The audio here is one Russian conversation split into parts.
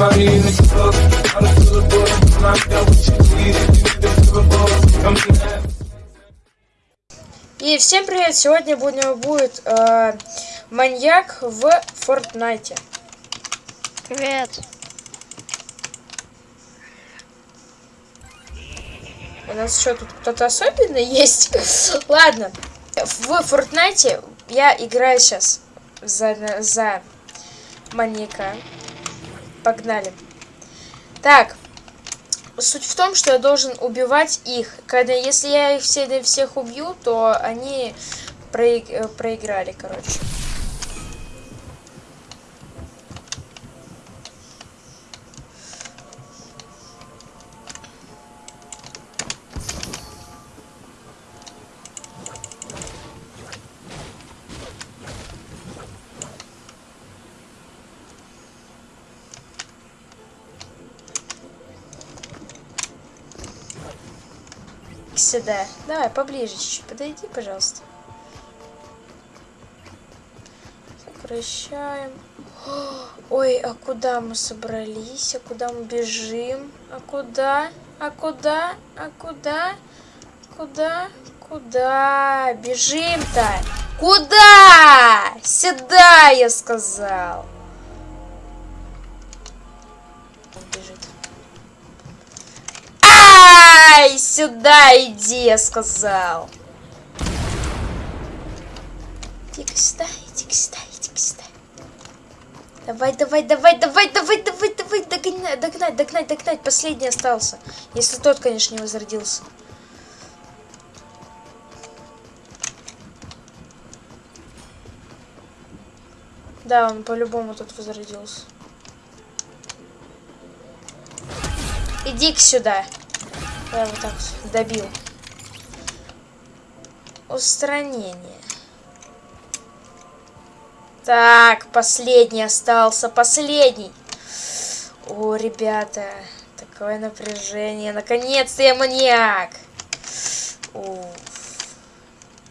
party in the club. All the good boys, knocked out what you need. If need in. И всем привет! Сегодня будем, будет э, маньяк в Фортнайте. Привет. У нас что, тут кто-то особенный есть? Ладно, в Фортнайте я играю сейчас за, за маньяка. Погнали. Так, суть в том, что я должен убивать их. Когда, если я их все, всех убью, то они э, проиграли, короче. Сюда. Давай, поближе чуть-чуть. Подойди, пожалуйста. Сокращаем. Ой, а куда мы собрались? А куда мы бежим? А куда? А куда? А куда? Куда? Куда? Бежим-то! Куда? Сюда, я сказал. Он бежит. Ай, сюда иди, я сказал. Иди-ка сюда, иди-ка сюда, иди-ка сюда. Давай, давай, давай, давай, давай, давай, давай, догнать, догнать, догнать, догнать. Последний остался. Если тот, конечно, не возродился. Да, он по-любому тут возродился. Иди-ка сюда. Я вот так добил. Устранение. Так, последний остался. Последний. О, ребята. Такое напряжение. Наконец-то я маньяк. Уф.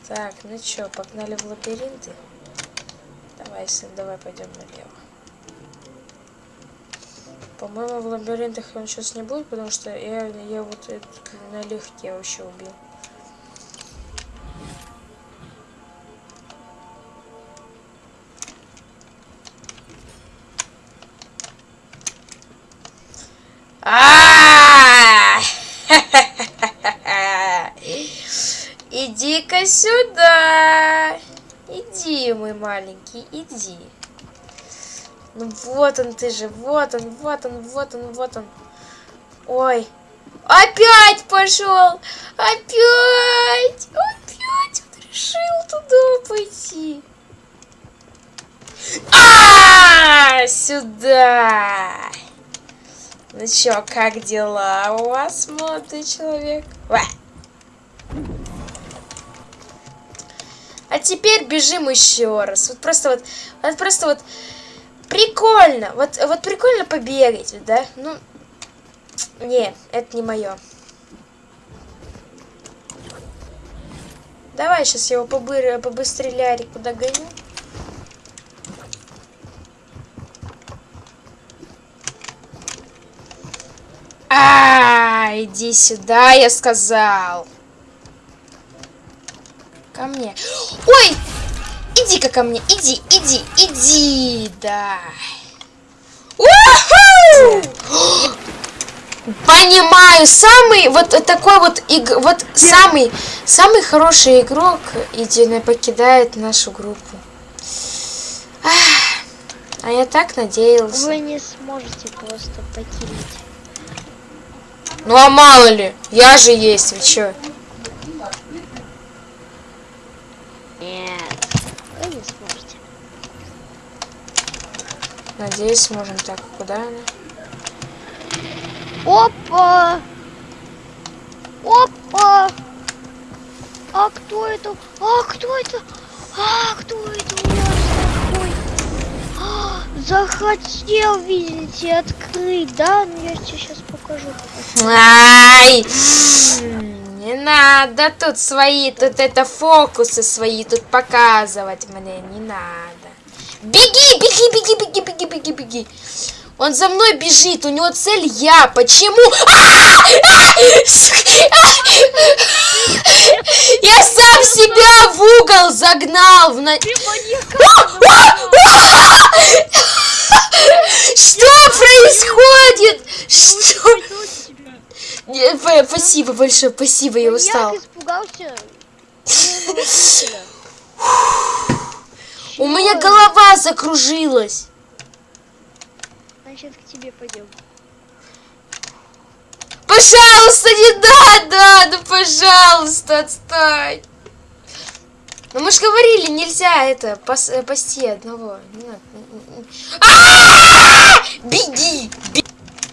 Так, ну чё, погнали в лабиринты? Давай, сын, давай пойдем налево. По-моему, в лабиринтах он сейчас не будет, потому что я, я вот это налегке вообще убил. А! Иди-ка сюда. Иди, мой маленький, иди. Ну вот он ты же, вот он, вот он, вот он, вот он. Ой. Опять пошел! Опять! Опять он решил туда пойти. А, -а, -а сюда. Ну чё, как дела у вас, молодой человек? Ва. А теперь бежим еще раз. Вот просто вот, вот просто вот прикольно. Вот, вот прикольно побегать, да? Ну, не, это не мое. Давай сейчас его побы побыстрее куда гоню. А, иди сюда, я сказал. Ко мне. Ой! Иди-ка ко мне, иди, иди, иди, да. Понимаю, самый вот такой вот иг, вот самый самый хороший игрок едино покидает нашу группу. А я так надеялся. Вы не сможете просто покинуть. Ну а мало ли, я же есть, вы чё? Нет, не сможете. Надеюсь, сможем. Так, куда она? Опа! Опа! А кто это? А кто это? А кто это у нас такой? А, захотел, видите, открыть, да? Ну я тебе сейчас покажу. Ай! Надо тут свои, тут это фокусы свои тут показывать мне, не надо. Беги, беги, беги, беги, беги, беги, беги. Он за мной бежит, у него цель я. Почему? А! А! С- Я сам себя в угол загнал. в на- Ты маньяка! Что происходит? Что? Не, ф- Спасибо большое, спасибо, я устал. Маньяк испугался. У меня Чего? голова закружилась. Значит, к тебе пойдем. Пожалуйста, не надо! Ну, пожалуйста, отстань. Ну, мы же говорили, нельзя это, пас- э, пасти одного. Не надо. А! Беги! бе-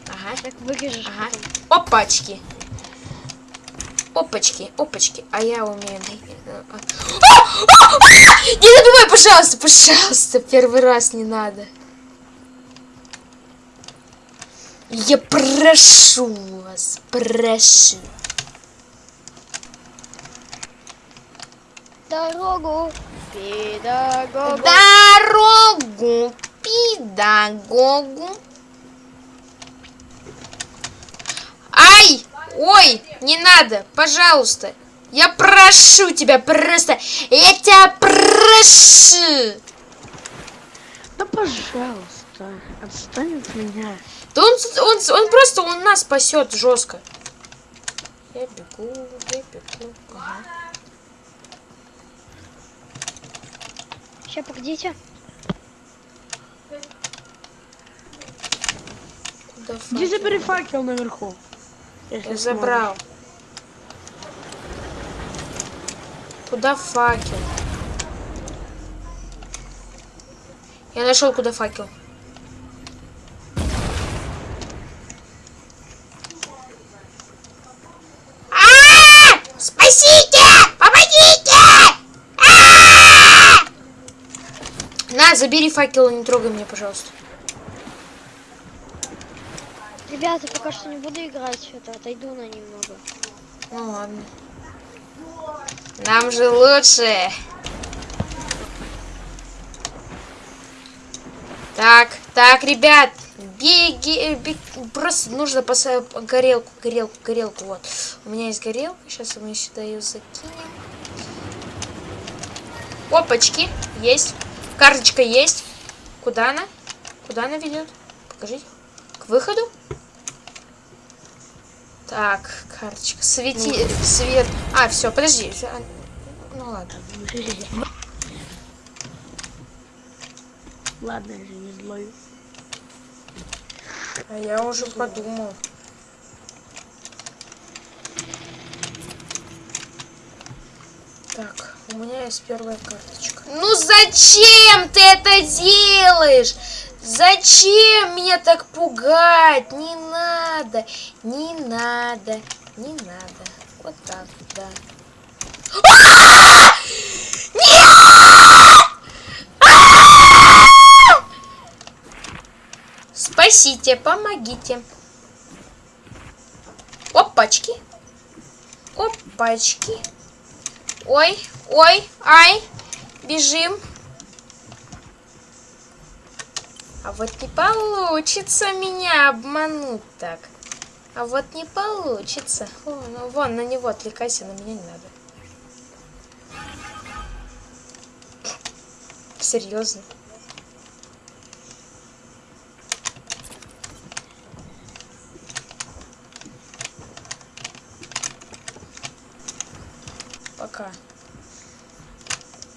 Ага, Так выгляжешь Ага. опачки. Опачки, опачки. А я умею... А! А! А! Не добивай, пожалуйста, пожалуйста. Первый раз не надо. Я прошу вас, прошу. Дорогу педагогу. Дорогу педагогу. Ай! Ой, не надо, пожалуйста. Я прошу тебя просто. Я тебя прошу. Да пожалуйста, отстань от меня. Да он, он, он просто он нас спасет жестко. Я бегу, я бегу. Ага. Сейчас, погодите. Забери факел наверху. Если забрал. Куда факел? Я нашел, куда факел. А! Спасите! Помогите! А! На, забери факел, не трогай меня, пожалуйста. Ребята, пока что не буду играть. Это отойду на немного. Ну ладно. Нам же лучше. Так, так, ребят, беги, э, бег- просто нужно поставить горелку, горелку, горелку, вот. У меня есть горелка, сейчас мы сюда ее закинем. Опачки, есть. Карточка есть. Куда она? Куда она ведет? Покажите. К выходу? Так, карточка. Свети, свет. А, все, подожди. Ну ладно. Ладно, я же не злой. А я уже подумал. Так, у меня есть первая карточка. Ну зачем ты это делаешь? Зачем меня так пугать? Не надо, не надо, не надо. Вот так, да. А! Спасите, помогите. Опачки. Опачки. Ой, ой, ай. Бежим. А вот не получится меня обмануть так. А вот не получится. О, ну вон, на него отвлекайся, на меня не надо. Серьезно. Пока.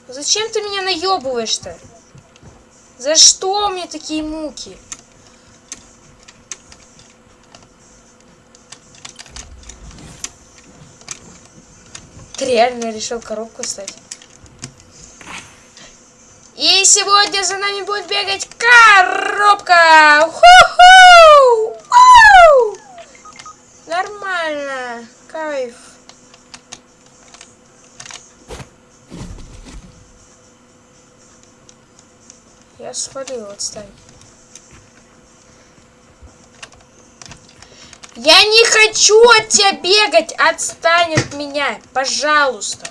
Зачем ты меня наебываешь-то? За что мне такие муки? Реально решил коробку стать? И сегодня за нами будет бегать коробка! Ху-ху! Нормально. Кайф. Я свалил, отстань. Я не хочу от тебя бегать! Отстань от меня! Пожалуйста!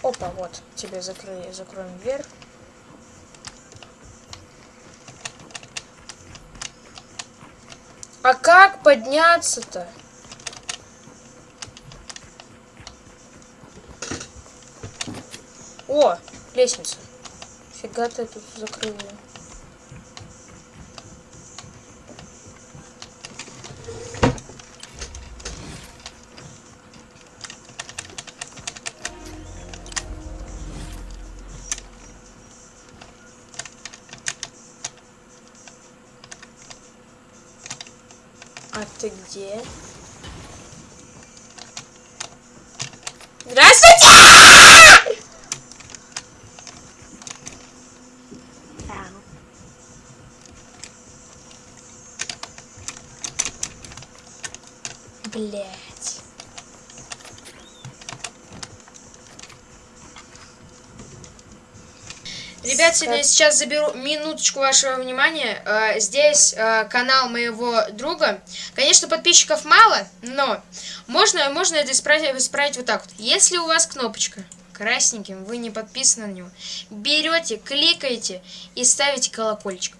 Опа, вот, тебе закрыли, закроем дверь. А как подняться-то? О, лестница. Фига ты тут закрыл 节。Ребят, сегодня я сейчас заберу минуточку вашего внимания. Э, Здесь э, канал моего друга. Конечно, подписчиков мало, но можно, можно это исправить, исправить вот так вот. Если у вас кнопочка красненьким, вы не подписаны на него, берете, кликаете и ставите колокольчик.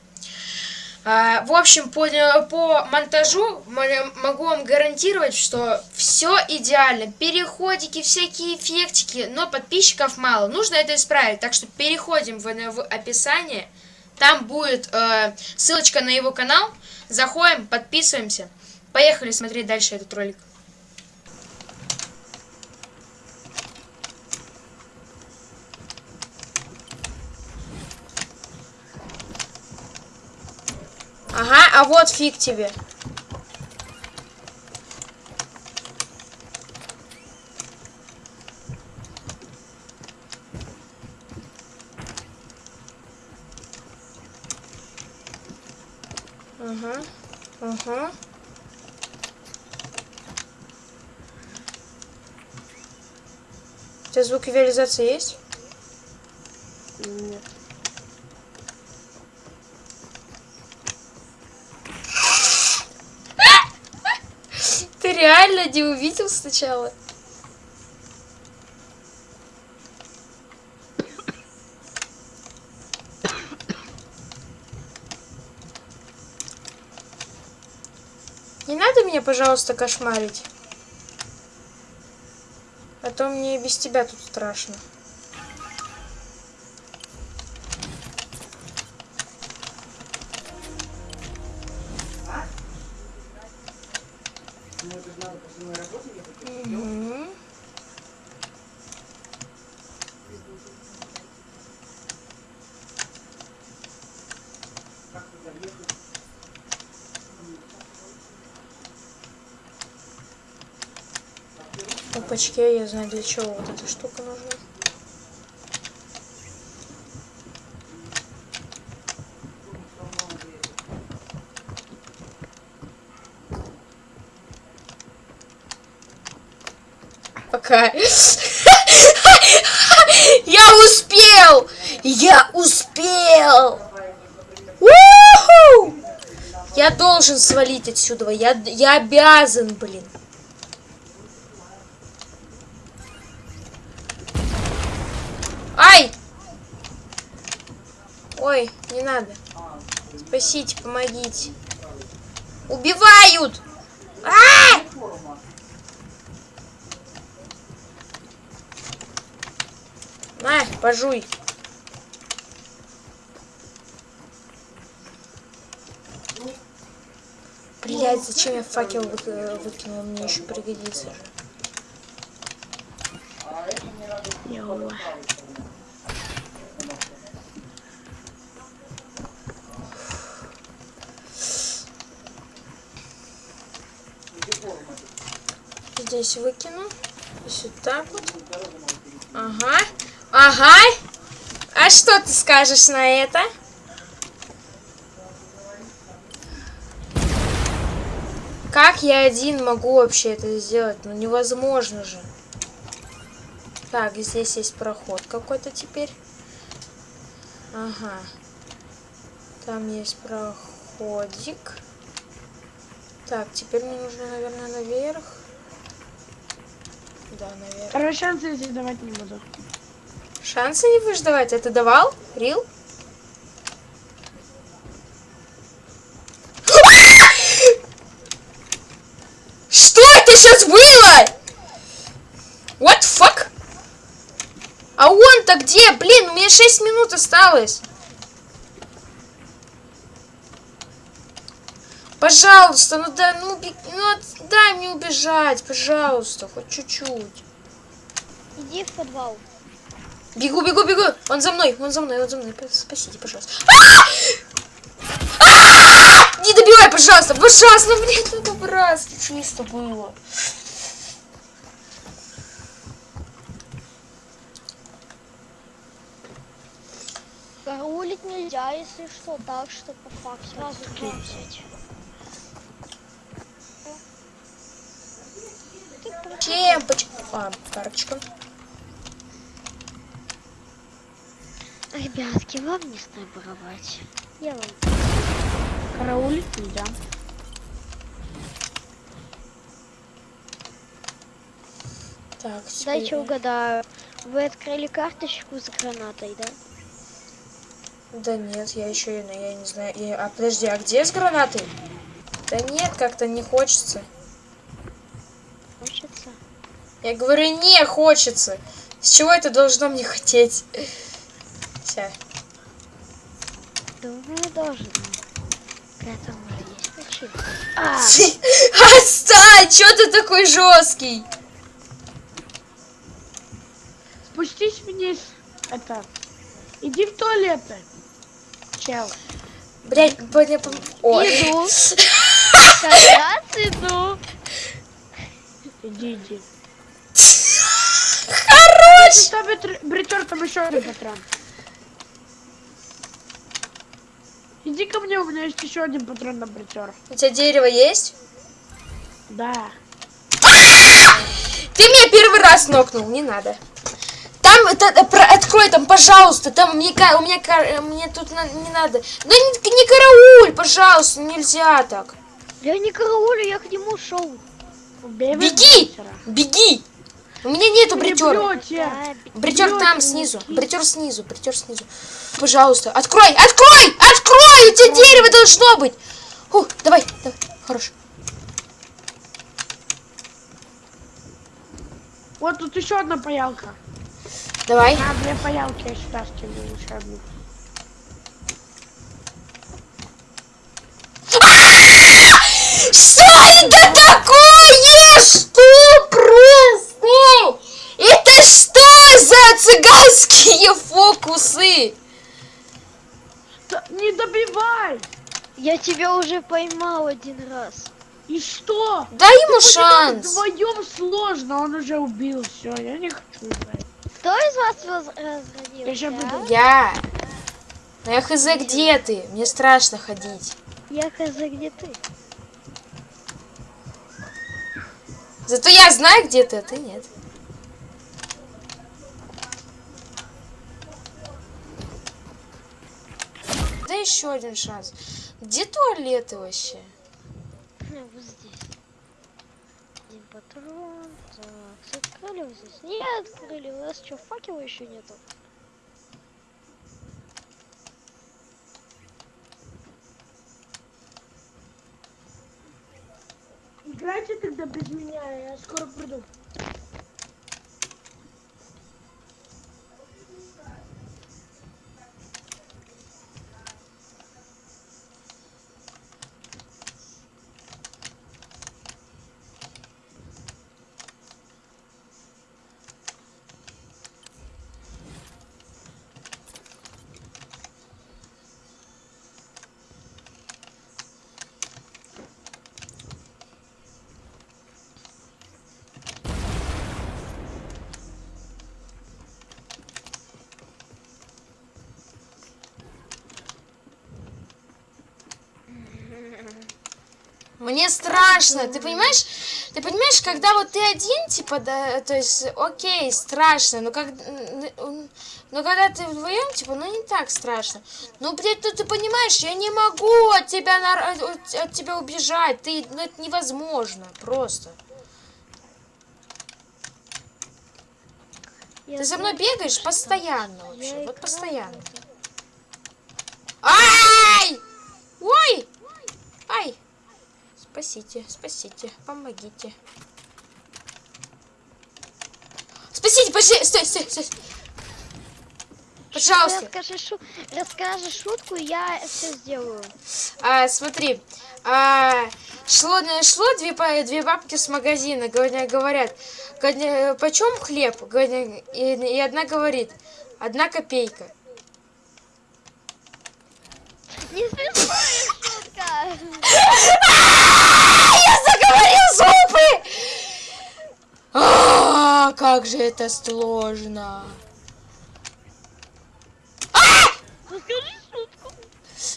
А, В общем, по, по монтажу могу вам гарантировать, что все идеально. Переходики, всякие эффектики, но подписчиков мало. Нужно это исправить. Так что переходим в, в описание. Там будет э, ссылочка на его канал. Заходим, подписываемся. Поехали смотреть дальше этот ролик. Ага, а вот фиг тебе. Ага, ага. У тебя звук визуализации есть? Не увидел сначала? Не надо меня, пожалуйста, кошмарить. А то мне без тебя тут страшно. Опачки, я знаю для чего вот эта штука нужна. Пока. Я успел! Я успел! Я должен свалить отсюда. Я, я обязан, блин. Не надо. Спасите, помогите. Убивают! А! На, пожуй. Блять, зачем я факел вы- выкинул? Мне еще пригодится. же. Здесь выкину. Если так вот. Ага. Ага. А что ты скажешь на это? Как я один могу вообще это сделать? Ну невозможно же. Так, здесь есть проход какой-то теперь. Ага. Там есть проходик. Так, теперь мне нужно, наверное, наверх. Да, наверное. Короче, шансы я здесь давать не буду. Шансы не будешь давать? А давал? Рил? Что это сейчас было? What fuck? А он-то где? Блин, у меня 6 минут осталось. Пожалуйста, ну да, ну, бег- ну дай мне убежать, пожалуйста, хоть чуть-чуть. Иди в подвал. Бегу, бегу, бегу. Он за мной, он за мной, он за мной. Спасите, пожалуйста. А! А! Не добивай, пожалуйста, пожалуйста, ну, блин, ну добраться, чисто было. Караулить нельзя, если что, так что по факту сразу взять. Чем? А, карточка. Ребятки, вам не снайперовать. Я вам Караулить нельзя. Так, теперь Дайте я- угадаю. Вы открыли карточку с гранатой, да? Да нет, я еще, я, я не знаю. я- А подожди, а где с гранатой? Да нет, как-то не. Хочется? Я говорю, не хочется. С чего это должно мне хотеть? Вся. Думаю, должно. К этому же есть причина. А, Отстань! Чё ты такой жесткий? Спустись вниз. Это. Иди в туалеты. Чел. Блять, пом- Ой. Иду. Сейчас иду. Иди, иди. Хорош! Бритер, там еще один патрон. Иди ко мне, у меня есть еще один патрон на бритер. У тебя дерево есть? Да. Ты меня первый раз нокнул, не надо. Там, это, э, про- открой там, пожалуйста, там мне, у меня, э, мне тут на- не надо. Да не, не карауль, пожалуйста, нельзя так. Я не караулю, я к нему шел. Беги! Беги! У меня нету Не бритера. Бритер там снизу, бритер снизу, бритер снизу. Пожалуйста, открой, открой, открой, у тебя дерево должно быть. Фу, давай, давай, хорош. Вот тут еще одна паялка. Давай. На, две паялки я сюда скину еще одну. Что это такое? Что просто? Это что за цыганские фокусы? Да не добивай! Я тебя уже поймал один раз. И что? Дай ему шанс. Вдвоем сложно, он уже убил. Все, я не хочу играть. Кто из вас разродился? Я буду. Я. Я хз, где ты? Мне страшно ходить. Я хз, где ты? Зато я знаю, где ты, а ты нет. Да еще один шанс. Где туалеты вообще? Ну, Вот здесь. Один патрон. Так, открыли вы здесь? Не открыли. У вас что, факела еще нету? Играйте тогда без меня, я скоро приду. Мне страшно, ты понимаешь? Ты понимаешь, когда вот ты один, типа, да, то есть, окей, страшно, но как, но когда ты вдвоем, типа, ну не так страшно. Ну, блядь, ну ты понимаешь, я не могу от тебя, на- от, от тебя убежать, ты, ну это невозможно, просто. Я Ты за мной бегаешь постоянно вообще, вот постоянно. Ай! Ой! Ай! Спасите, спасите, помогите. Подождите, подожди, стой, стой, стой. Пожалуйста. Расскажи, шу... Расскажи шутку, я все сделаю. А, смотри, а, шло, шло две, две бабки с магазина, говоря- говорят, говоря, почем хлеб? И, и одна говорит, одна копейка. Не смешная шутка. Я заговорил зубы! А, как же это сложно.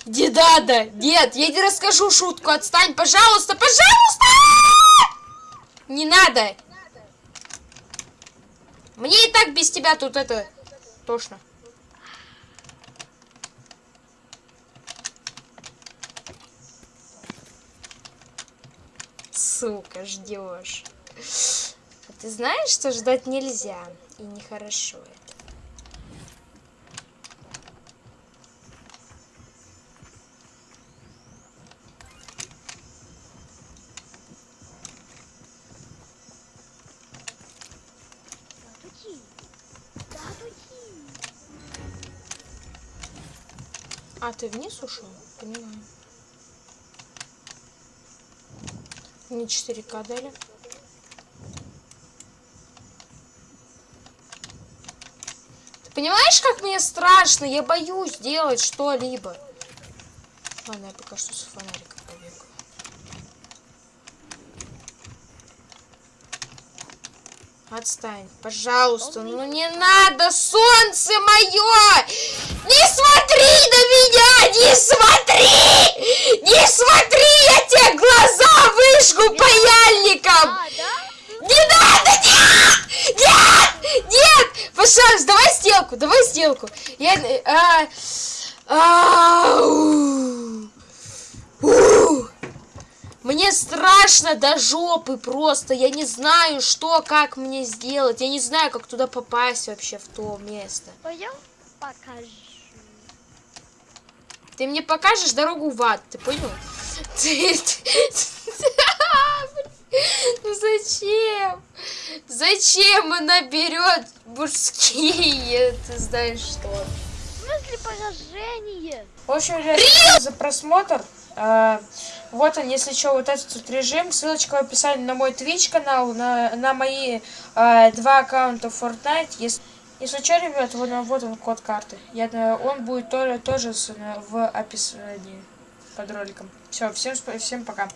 Не надо, нет, я не расскажу шутку, отстань, пожалуйста, пожалуйста! Не надо. Мне и так без тебя тут это тошно. Сука, ждешь. Ты знаешь, что ждать нельзя и нехорошо это. А, ты вниз ушел? Понимаю. Не 4К дали. Понимаешь, как мне страшно? Я боюсь делать что-либо. Ладно, я пока что с фонариком побегаю. Отстань, пожалуйста. Ну не надо, солнце мое! Не смотри на меня! Не смотри! Не смотри! Я тебе глаза выжгу паяльником! А? Не надо! Нет! Нет! Пожалуйста, давай сделку, давай сделку. Я... э, а, а, у, у. Мне страшно до жопы просто. Я не знаю, что, как мне сделать. Я не знаю, как туда попасть вообще в то место. Пойдем покажу. Ты мне покажешь дорогу в ад, ты понял? Ну зачем? Зачем она берет мужские, ты знаешь что? В смысле поражение? В общем, ребят, спасибо за просмотр. А, Вот он, если что, вот этот тут режим. Ссылочка в описании на мой Twitch канал, на, на мои а, два аккаунта в Fortnite. Если, если что, ребят, вот, он- вот он код карты. Я, он будет тоже, тоже с- в описании под роликом. Все, всем, всем пока.